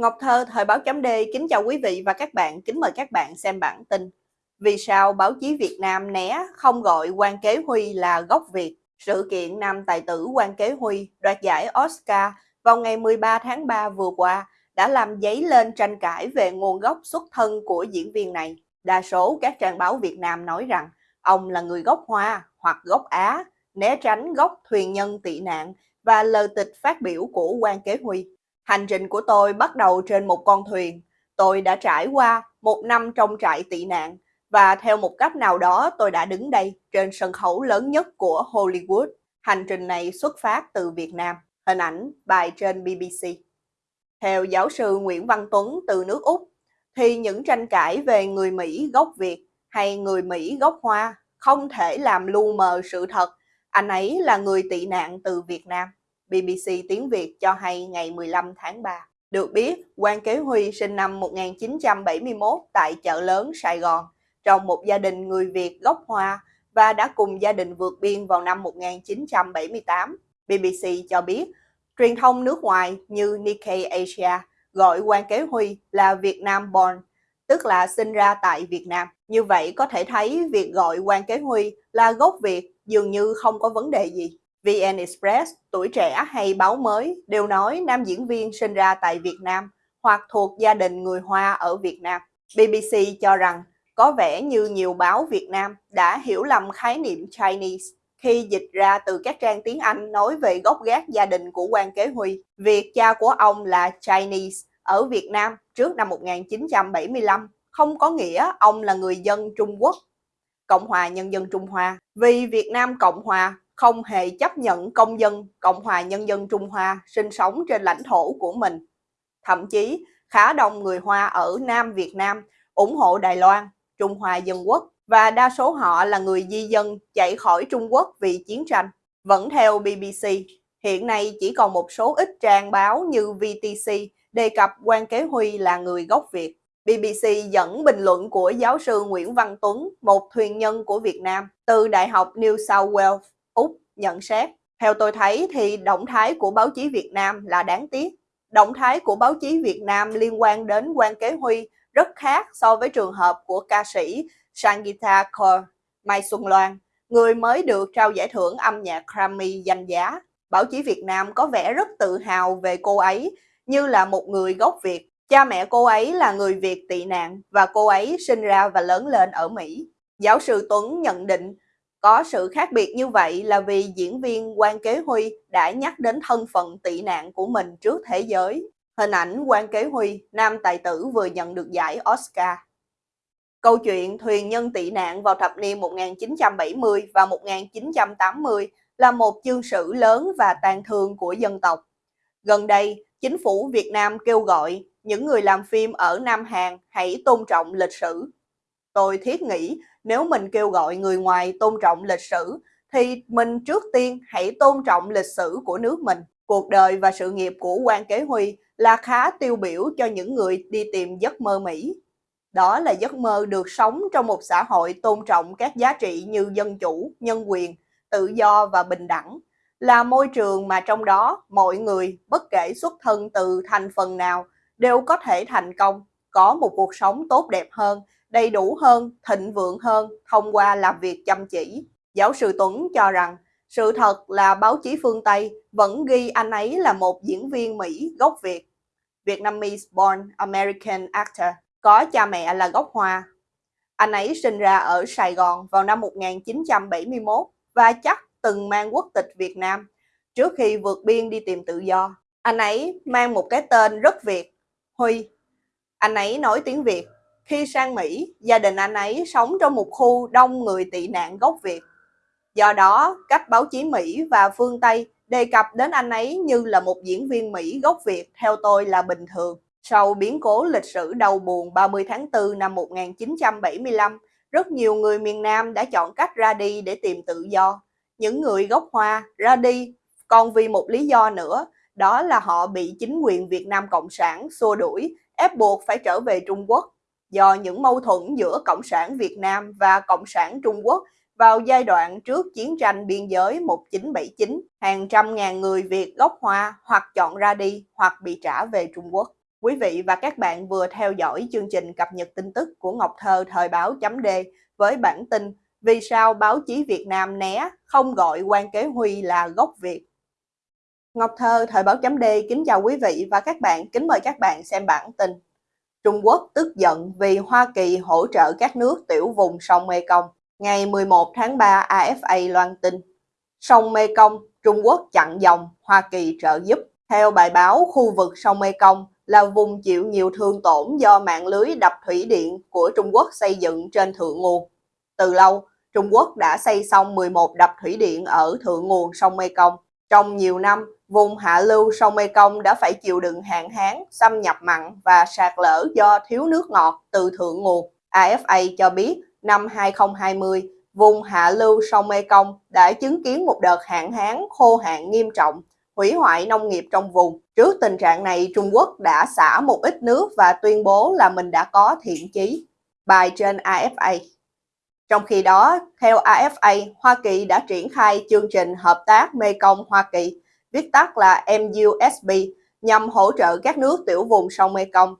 Ngọc Thơ, Thời báo chấm D, kính chào quý vị và các bạn, kính mời các bạn xem bản tin. Vì sao báo chí Việt Nam né không gọi quan kế Huy là gốc Việt? Sự kiện nam tài tử quan kế Huy đoạt giải Oscar vào ngày 13 tháng 3 vừa qua đã làm dấy lên tranh cãi về nguồn gốc xuất thân của diễn viên này. Đa số các trang báo Việt Nam nói rằng ông là người gốc Hoa hoặc gốc Á, né tránh gốc thuyền nhân tị nạn và lời tịch phát biểu của quan kế Huy. Hành trình của tôi bắt đầu trên một con thuyền. Tôi đã trải qua một năm trong trại tị nạn và theo một cách nào đó tôi đã đứng đây trên sân khấu lớn nhất của Hollywood. Hành trình này xuất phát từ Việt Nam. Hình ảnh bài trên BBC. Theo giáo sư Nguyễn Văn Tuấn từ nước Úc, thì những tranh cãi về người Mỹ gốc Việt hay người Mỹ gốc Hoa không thể làm lu mờ sự thật. Anh ấy là người tị nạn từ Việt Nam. BBC Tiếng Việt cho hay ngày 15 tháng 3. Được biết, Quan Kế Huy sinh năm 1971 tại chợ lớn Sài Gòn, trong một gia đình người Việt gốc Hoa và đã cùng gia đình vượt biên vào năm 1978. BBC cho biết, truyền thông nước ngoài như Nikkei Asia gọi Quan Kế Huy là Việt Nam born, tức là sinh ra tại Việt Nam. Như vậy có thể thấy việc gọi Quan Kế Huy là gốc Việt dường như không có vấn đề gì. VN Express, Tuổi Trẻ hay Báo Mới đều nói nam diễn viên sinh ra tại Việt Nam hoặc thuộc gia đình người Hoa ở Việt Nam. BBC cho rằng có vẻ như nhiều báo Việt Nam đã hiểu lầm khái niệm Chinese khi dịch ra từ các trang tiếng Anh nói về gốc gác gia đình của quan kế Huy. Việc cha của ông là Chinese ở Việt Nam trước năm 1975 không có nghĩa ông là người dân Trung Quốc, Cộng hòa Nhân dân Trung Hoa. Vì Việt Nam Cộng Hòa không hề chấp nhận công dân Cộng hòa Nhân dân Trung Hoa sinh sống trên lãnh thổ của mình. Thậm chí, khá đông người Hoa ở Nam Việt Nam ủng hộ Đài Loan, Trung Hoa Dân Quốc và đa số họ là người di dân chạy khỏi Trung Quốc vì chiến tranh. Vẫn theo BBC, hiện nay chỉ còn một số ít trang báo như VTC đề cập quan kế Huy là người gốc Việt. BBC dẫn bình luận của giáo sư Nguyễn Văn Tuấn, một thuyền nhân của Việt Nam, từ Đại học New South Wales Úc nhận xét. Theo tôi thấy thì động thái của báo chí Việt Nam là đáng tiếc. Động thái của báo chí Việt Nam liên quan đến quan kế Huy rất khác so với trường hợp của ca sĩ Sangita Kaur, Mai Xuân Loan, người mới được trao giải thưởng âm nhạc Grammy danh giá. Báo chí Việt Nam có vẻ rất tự hào về cô ấy như là một người gốc Việt. Cha mẹ cô ấy là người Việt tị nạn và cô ấy sinh ra và lớn lên ở Mỹ. Giáo sư Tuấn nhận định có sự khác biệt như vậy là vì diễn viên Quan Kế Huy đã nhắc đến thân phận tị nạn của mình trước thế giới. Hình ảnh Quan Kế Huy, nam tài tử vừa nhận được giải Oscar. Câu chuyện thuyền nhân tị nạn vào thập niên 1970 và 1980 là một chương sử lớn và tàn thương của dân tộc. Gần đây, chính phủ Việt Nam kêu gọi những người làm phim ở Nam Hàn hãy tôn trọng lịch sử. Tôi thiết nghĩ nếu mình kêu gọi người ngoài tôn trọng lịch sử, thì mình trước tiên hãy tôn trọng lịch sử của nước mình. Cuộc đời và sự nghiệp của quan kế Huy là khá tiêu biểu cho những người đi tìm giấc mơ Mỹ. Đó là giấc mơ được sống trong một xã hội tôn trọng các giá trị như dân chủ, nhân quyền, tự do và bình đẳng, là môi trường mà trong đó mọi người, bất kể xuất thân từ thành phần nào, đều có thể thành công, có một cuộc sống tốt đẹp hơn đầy đủ hơn, thịnh vượng hơn thông qua làm việc chăm chỉ. Giáo sư Tuấn cho rằng sự thật là báo chí phương Tây vẫn ghi anh ấy là một diễn viên Mỹ gốc Việt. Vietnamese born American actor, có cha mẹ là gốc Hoa. Anh ấy sinh ra ở Sài Gòn vào năm 1971 và chắc từng mang quốc tịch Việt Nam trước khi vượt biên đi tìm tự do. Anh ấy mang một cái tên rất Việt, Huy. Anh ấy nói tiếng Việt khi sang Mỹ, gia đình anh ấy sống trong một khu đông người tị nạn gốc Việt. Do đó, cách báo chí Mỹ và phương Tây đề cập đến anh ấy như là một diễn viên Mỹ gốc Việt theo tôi là bình thường. Sau biến cố lịch sử đau buồn 30 tháng 4 năm 1975, rất nhiều người miền Nam đã chọn cách ra đi để tìm tự do. Những người gốc Hoa ra đi còn vì một lý do nữa, đó là họ bị chính quyền Việt Nam Cộng sản xua đuổi, ép buộc phải trở về Trung Quốc do những mâu thuẫn giữa Cộng sản Việt Nam và Cộng sản Trung Quốc vào giai đoạn trước chiến tranh biên giới 1979, hàng trăm ngàn người Việt gốc Hoa hoặc chọn ra đi hoặc bị trả về Trung Quốc. Quý vị và các bạn vừa theo dõi chương trình cập nhật tin tức của Ngọc Thơ thời báo chấm D với bản tin Vì sao báo chí Việt Nam né không gọi quan kế Huy là gốc Việt. Ngọc Thơ thời báo chấm D kính chào quý vị và các bạn, kính mời các bạn xem bản tin. Trung Quốc tức giận vì Hoa Kỳ hỗ trợ các nước tiểu vùng sông Mekong. Ngày 11 tháng 3, AFA loan tin, sông Mekong, Trung Quốc chặn dòng, Hoa Kỳ trợ giúp. Theo bài báo, khu vực sông Mekong là vùng chịu nhiều thương tổn do mạng lưới đập thủy điện của Trung Quốc xây dựng trên thượng nguồn. Từ lâu, Trung Quốc đã xây xong 11 đập thủy điện ở thượng nguồn sông Mekong. Trong nhiều năm, vùng hạ lưu sông Mekong đã phải chịu đựng hạn hán, xâm nhập mặn và sạt lở do thiếu nước ngọt từ thượng nguồn. AFA cho biết năm 2020, vùng hạ lưu sông Mekong đã chứng kiến một đợt hạn hán khô hạn nghiêm trọng, hủy hoại nông nghiệp trong vùng. Trước tình trạng này, Trung Quốc đã xả một ít nước và tuyên bố là mình đã có thiện chí. Bài trên AFA trong khi đó, theo AFA, Hoa Kỳ đã triển khai chương trình hợp tác Mekong Hoa Kỳ, viết tắt là MUSB, nhằm hỗ trợ các nước tiểu vùng sông Mekong.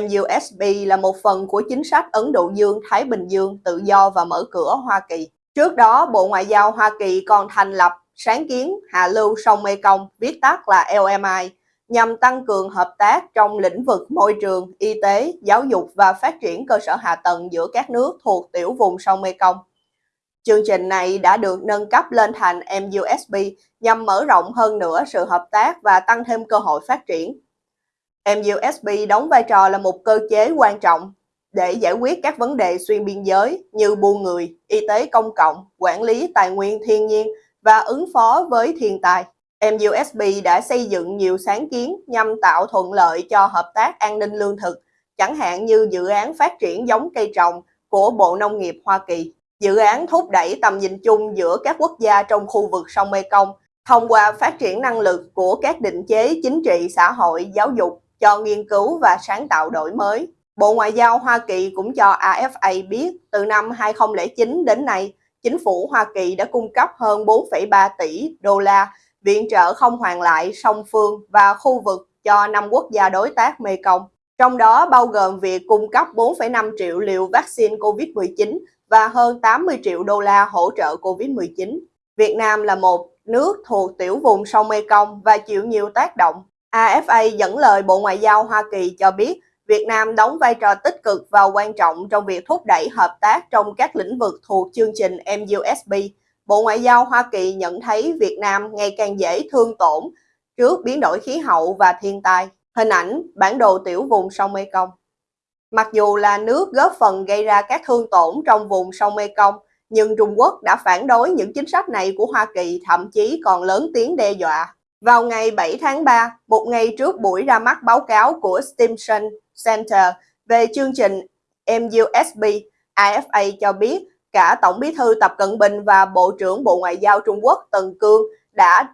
MUSB là một phần của chính sách Ấn Độ Dương-Thái Bình Dương tự do và mở cửa Hoa Kỳ. Trước đó, Bộ Ngoại giao Hoa Kỳ còn thành lập sáng kiến hạ lưu sông Mekong, viết tắt là LMI, nhằm tăng cường hợp tác trong lĩnh vực môi trường, y tế, giáo dục và phát triển cơ sở hạ tầng giữa các nước thuộc tiểu vùng sông Mekong. Chương trình này đã được nâng cấp lên thành MUSB nhằm mở rộng hơn nữa sự hợp tác và tăng thêm cơ hội phát triển. MUSB đóng vai trò là một cơ chế quan trọng để giải quyết các vấn đề xuyên biên giới như buôn người, y tế công cộng, quản lý tài nguyên thiên nhiên và ứng phó với thiên tai. MUSB đã xây dựng nhiều sáng kiến nhằm tạo thuận lợi cho hợp tác an ninh lương thực, chẳng hạn như dự án phát triển giống cây trồng của Bộ Nông nghiệp Hoa Kỳ. Dự án thúc đẩy tầm nhìn chung giữa các quốc gia trong khu vực sông Mekong thông qua phát triển năng lực của các định chế chính trị, xã hội, giáo dục cho nghiên cứu và sáng tạo đổi mới. Bộ Ngoại giao Hoa Kỳ cũng cho AFA biết từ năm 2009 đến nay, chính phủ Hoa Kỳ đã cung cấp hơn 4,3 tỷ đô la viện trợ không hoàn lại song phương và khu vực cho năm quốc gia đối tác Mekong. Trong đó bao gồm việc cung cấp 4,5 triệu liều vaccine COVID-19 và hơn 80 triệu đô la hỗ trợ COVID-19. Việt Nam là một nước thuộc tiểu vùng sông Mekong và chịu nhiều tác động. AFA dẫn lời Bộ Ngoại giao Hoa Kỳ cho biết Việt Nam đóng vai trò tích cực và quan trọng trong việc thúc đẩy hợp tác trong các lĩnh vực thuộc chương trình MUSB Bộ Ngoại giao Hoa Kỳ nhận thấy Việt Nam ngày càng dễ thương tổn trước biến đổi khí hậu và thiên tai. Hình ảnh bản đồ tiểu vùng sông Mekong. Mặc dù là nước góp phần gây ra các thương tổn trong vùng sông Mekong, nhưng Trung Quốc đã phản đối những chính sách này của Hoa Kỳ, thậm chí còn lớn tiếng đe dọa. Vào ngày 7 tháng 3, một ngày trước buổi ra mắt báo cáo của Stimson Center về chương trình MUSB, AFA cho biết cả Tổng bí thư Tập Cận Bình và Bộ trưởng Bộ Ngoại giao Trung Quốc Tần Cương đã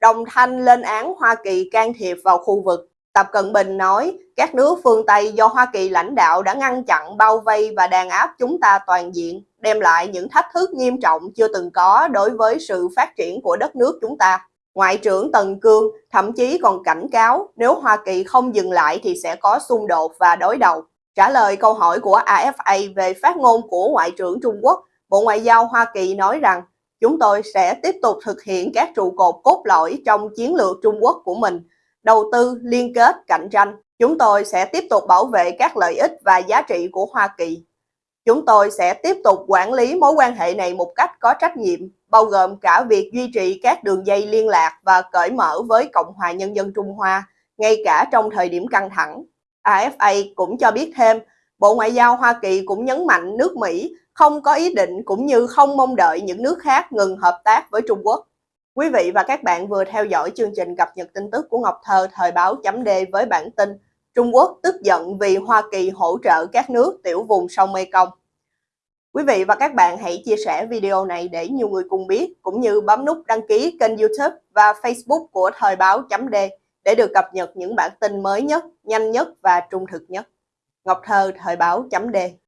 đồng thanh lên án Hoa Kỳ can thiệp vào khu vực. Tập Cận Bình nói, các nước phương Tây do Hoa Kỳ lãnh đạo đã ngăn chặn, bao vây và đàn áp chúng ta toàn diện, đem lại những thách thức nghiêm trọng chưa từng có đối với sự phát triển của đất nước chúng ta. Ngoại trưởng Tần Cương thậm chí còn cảnh cáo nếu Hoa Kỳ không dừng lại thì sẽ có xung đột và đối đầu. Trả lời câu hỏi của AFA về phát ngôn của Ngoại trưởng Trung Quốc, Bộ Ngoại giao Hoa Kỳ nói rằng chúng tôi sẽ tiếp tục thực hiện các trụ cột cốt lõi trong chiến lược Trung Quốc của mình, đầu tư, liên kết, cạnh tranh. Chúng tôi sẽ tiếp tục bảo vệ các lợi ích và giá trị của Hoa Kỳ. Chúng tôi sẽ tiếp tục quản lý mối quan hệ này một cách có trách nhiệm, bao gồm cả việc duy trì các đường dây liên lạc và cởi mở với Cộng hòa Nhân dân Trung Hoa, ngay cả trong thời điểm căng thẳng. AFA cũng cho biết thêm, Bộ Ngoại giao Hoa Kỳ cũng nhấn mạnh nước Mỹ không có ý định cũng như không mong đợi những nước khác ngừng hợp tác với Trung Quốc. Quý vị và các bạn vừa theo dõi chương trình cập nhật tin tức của Ngọc Thơ thời báo chấm D với bản tin Trung Quốc tức giận vì Hoa Kỳ hỗ trợ các nước tiểu vùng sông Mekong. Quý vị và các bạn hãy chia sẻ video này để nhiều người cùng biết, cũng như bấm nút đăng ký kênh youtube và facebook của Thời báo chấm D để được cập nhật những bản tin mới nhất, nhanh nhất và trung thực nhất. Ngọc Thơ Thời báo chấm D